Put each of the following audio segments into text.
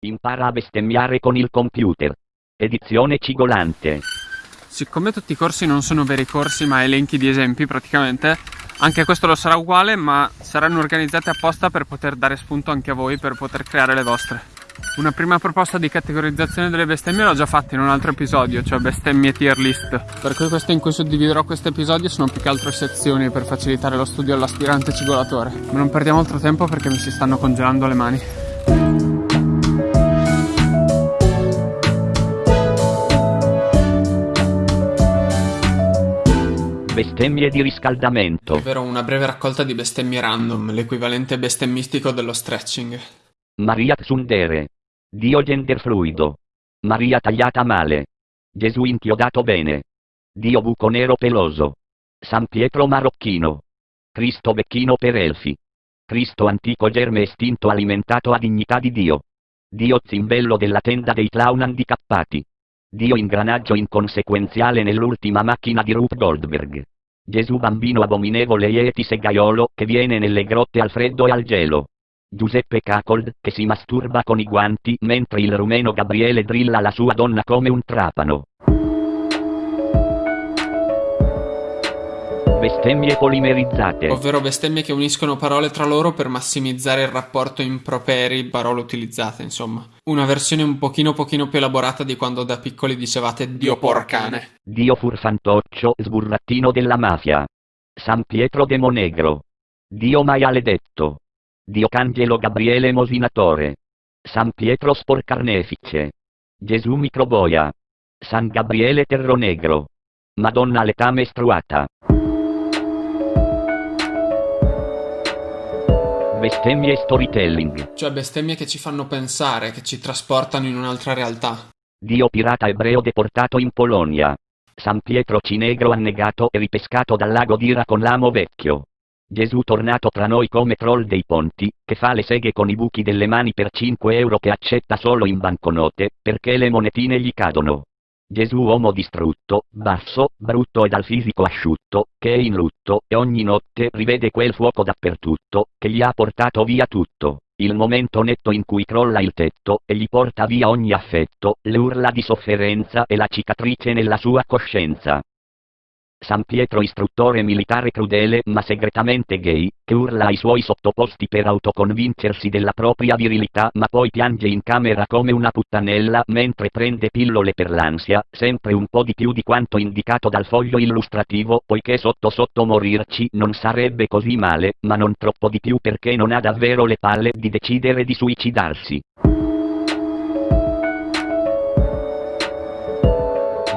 Impara a bestemmiare con il computer. Edizione cigolante. Siccome tutti i corsi non sono veri corsi ma elenchi di esempi praticamente, anche questo lo sarà uguale ma saranno organizzati apposta per poter dare spunto anche a voi per poter creare le vostre. Una prima proposta di categorizzazione delle bestemmie l'ho già fatta in un altro episodio, cioè bestemmie tier list. Per cui questo in cui suddividerò questo episodio sono più che altro sezioni per facilitare lo studio all'aspirante cigolatore. Ma non perdiamo altro tempo perché mi si stanno congelando le mani. Bestemmie di riscaldamento. Ovvero una breve raccolta di bestemmie random, l'equivalente bestemmistico dello stretching. Maria Tsundere. Dio genderfluido. Maria tagliata male. Gesù inchiodato bene. Dio buco nero peloso. San Pietro marocchino. Cristo becchino per elfi. Cristo antico germe estinto alimentato a dignità di Dio. Dio zimbello della tenda dei clown handicappati. Dio ingranaggio inconsequenziale nell'ultima macchina di Rup Goldberg. Gesù bambino abominevole Yeti segaiolo che viene nelle grotte al freddo e al gelo. Giuseppe Cacold che si masturba con i guanti mentre il rumeno Gabriele drilla la sua donna come un trapano. Bestemmie polimerizzate. Ovvero bestemmie che uniscono parole tra loro per massimizzare il rapporto improperi, parole utilizzate, insomma. Una versione un pochino pochino più elaborata di quando da piccoli dicevate Dio porcane. Dio furfantoccio, sburrattino della mafia. San Pietro Demonegro. Dio maialedetto. Dio Cangelo Gabriele Mosinatore. San Pietro Sporcarnefice. Gesù Microboia. San Gabriele Terronegro. Madonna l'età mestruata. Bestemmie storytelling. Cioè bestemmie che ci fanno pensare, che ci trasportano in un'altra realtà. Dio pirata ebreo deportato in Polonia. San Pietro Cinegro annegato e ripescato dal lago d'Ira con l'amo vecchio. Gesù tornato tra noi come troll dei ponti, che fa le seghe con i buchi delle mani per 5 euro che accetta solo in banconote, perché le monetine gli cadono. Gesù uomo distrutto, basso, brutto e dal fisico asciutto, che è in lutto, e ogni notte rivede quel fuoco dappertutto, che gli ha portato via tutto. Il momento netto in cui crolla il tetto, e gli porta via ogni affetto, le urla di sofferenza e la cicatrice nella sua coscienza. San Pietro istruttore militare crudele ma segretamente gay, che urla ai suoi sottoposti per autoconvincersi della propria virilità ma poi piange in camera come una puttanella mentre prende pillole per l'ansia, sempre un po' di più di quanto indicato dal foglio illustrativo poiché sotto sotto morirci non sarebbe così male, ma non troppo di più perché non ha davvero le palle di decidere di suicidarsi.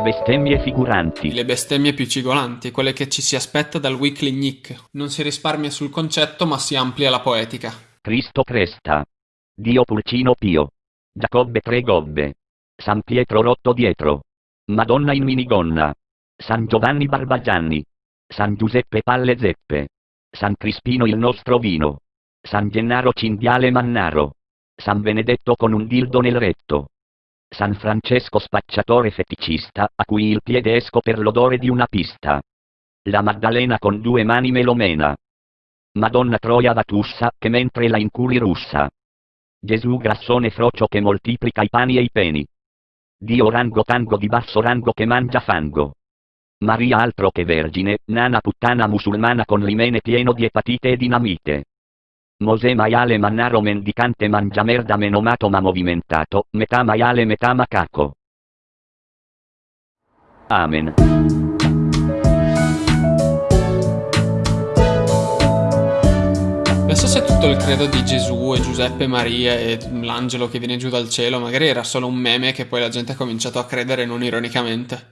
Bestemmie figuranti. Le bestemmie più cigolanti, quelle che ci si aspetta dal weekly Nick. Non si risparmia sul concetto ma si amplia la poetica. Cristo Cresta. Dio Pulcino Pio. Giacobbe Tre Gobbe. San Pietro Rotto Dietro. Madonna in minigonna. San Giovanni Barbagianni. San Giuseppe Palle Zeppe. San Crispino il nostro vino. San Gennaro Cinghiale Mannaro. San Benedetto con un dildo nel retto. San Francesco spacciatore feticista, a cui il piede esco per l'odore di una pista. La Maddalena con due mani melomena. Madonna Troia Vatussa, che mentre la inculi russa. Gesù grassone frocio che moltiplica i pani e i peni. Dio rango tango di basso rango che mangia fango. Maria altro che vergine, nana puttana musulmana con l'imene pieno di epatite e dinamite. Mosè maiale mannaro mendicante mangia merda menomato ma movimentato, metà maiale metà macaco. Amen. Penso se tutto il credo di Gesù e Giuseppe Maria e l'angelo che viene giù dal cielo magari era solo un meme che poi la gente ha cominciato a credere non ironicamente.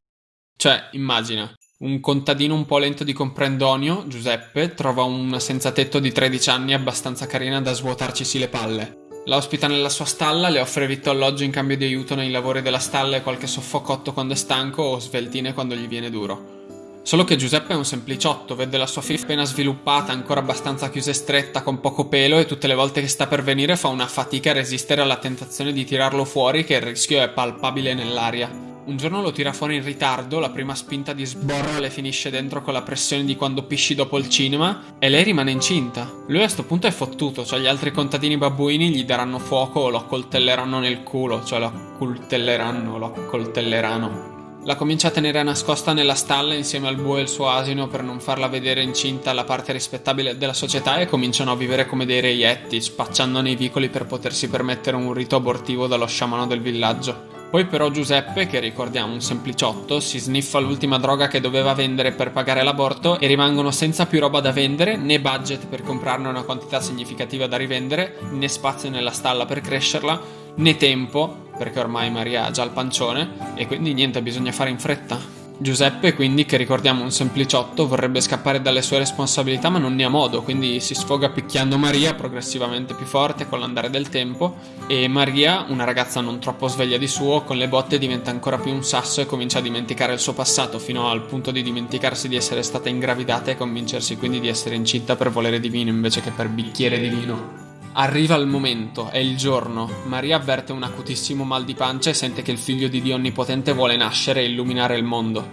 Cioè, immagina, un contadino un po' lento di comprendonio, Giuseppe, trova una senza tetto di 13 anni abbastanza carina da svuotarcisi le palle. La ospita nella sua stalla, le offre vitto alloggio in cambio di aiuto nei lavori della stalla e qualche soffocotto quando è stanco o sveltine quando gli viene duro. Solo che Giuseppe è un sempliciotto, vede la sua figlia appena sviluppata, ancora abbastanza chiusa e stretta, con poco pelo e tutte le volte che sta per venire fa una fatica a resistere alla tentazione di tirarlo fuori che il rischio è palpabile nell'aria. Un giorno lo tira fuori in ritardo, la prima spinta di sborro le finisce dentro con la pressione di quando pisci dopo il cinema e lei rimane incinta. Lui a sto punto è fottuto, cioè gli altri contadini babbuini gli daranno fuoco o lo accoltelleranno nel culo, cioè lo accoltelleranno, lo accoltelleranno. La comincia a tenere nascosta nella stalla insieme al bue e il suo asino per non farla vedere incinta alla parte rispettabile della società e cominciano a vivere come dei reietti, spacciando nei vicoli per potersi permettere un rito abortivo dallo sciamano del villaggio. Poi però Giuseppe, che ricordiamo un sempliciotto, si sniffa l'ultima droga che doveva vendere per pagare l'aborto e rimangono senza più roba da vendere, né budget per comprarne una quantità significativa da rivendere, né spazio nella stalla per crescerla, né tempo perché ormai Maria ha già il pancione e quindi niente, bisogna fare in fretta. Giuseppe, quindi, che ricordiamo un sempliciotto, vorrebbe scappare dalle sue responsabilità ma non ne ha modo, quindi si sfoga picchiando Maria progressivamente più forte con l'andare del tempo e Maria, una ragazza non troppo sveglia di suo, con le botte diventa ancora più un sasso e comincia a dimenticare il suo passato fino al punto di dimenticarsi di essere stata ingravidata e convincersi quindi di essere incinta per volere divino invece che per bicchiere di vino. Arriva il momento, è il giorno. Maria avverte un acutissimo mal di pancia e sente che il figlio di Dio Onnipotente vuole nascere e illuminare il mondo.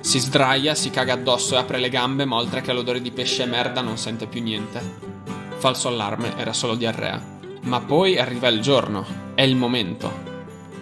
Si sdraia, si caga addosso e apre le gambe, ma oltre che l'odore di pesce e merda non sente più niente. Falso allarme, era solo diarrea. Ma poi arriva il giorno, è il momento.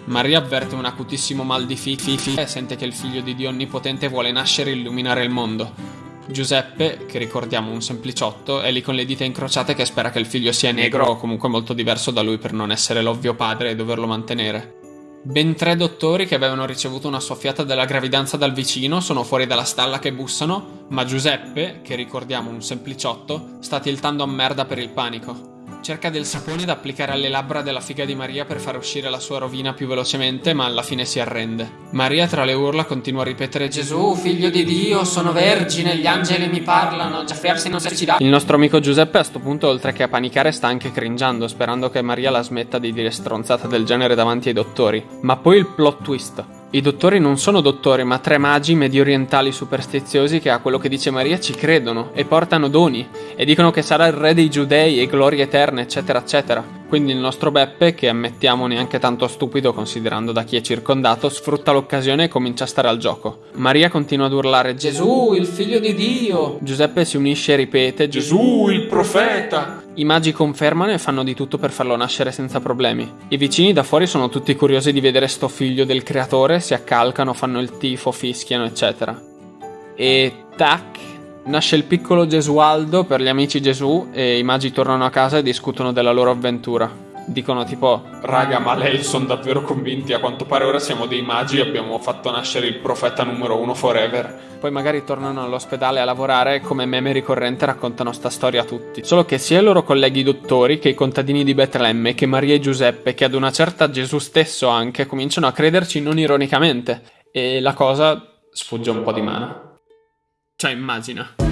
Maria avverte un acutissimo mal di fifi e sente che il figlio di Dio Onnipotente vuole nascere e illuminare il mondo. Giuseppe, che ricordiamo un sempliciotto, è lì con le dita incrociate che spera che il figlio sia negro o comunque molto diverso da lui per non essere l'ovvio padre e doverlo mantenere. Ben tre dottori che avevano ricevuto una soffiata della gravidanza dal vicino sono fuori dalla stalla che bussano, ma Giuseppe, che ricordiamo un sempliciotto, sta tiltando a merda per il panico. Cerca del sapone da applicare alle labbra della figa di Maria per far uscire la sua rovina più velocemente, ma alla fine si arrende. Maria tra le urla continua a ripetere Gesù, figlio di Dio, sono vergine, gli angeli mi parlano, già fersi non si dà. Il nostro amico Giuseppe a sto punto, oltre che a panicare, sta anche cringiando, sperando che Maria la smetta di dire stronzate del genere davanti ai dottori. Ma poi il plot twist. I dottori non sono dottori, ma tre magi mediorientali superstiziosi che a quello che dice Maria ci credono e portano doni e dicono che sarà il re dei giudei e gloria eterna, eccetera, eccetera. Quindi il nostro Beppe, che ammettiamo neanche tanto stupido considerando da chi è circondato, sfrutta l'occasione e comincia a stare al gioco. Maria continua ad urlare Gesù, il figlio di Dio! Giuseppe si unisce e ripete Gesù, il profeta! I magi confermano e fanno di tutto per farlo nascere senza problemi. I vicini da fuori sono tutti curiosi di vedere sto figlio del creatore, si accalcano, fanno il tifo, fischiano, eccetera. E tac, Nasce il piccolo Gesualdo per gli amici Gesù e i magi tornano a casa e discutono della loro avventura. Dicono tipo, raga, ma lei sono davvero convinti, a quanto pare ora siamo dei magi e abbiamo fatto nascere il profeta numero uno forever. Poi magari tornano all'ospedale a lavorare e come meme ricorrente raccontano sta storia a tutti. Solo che sia i loro colleghi dottori che i contadini di Betlemme, che Maria e Giuseppe, che ad una certa Gesù stesso anche, cominciano a crederci non ironicamente. E la cosa sfugge un po' di mano. Cioè, immagina.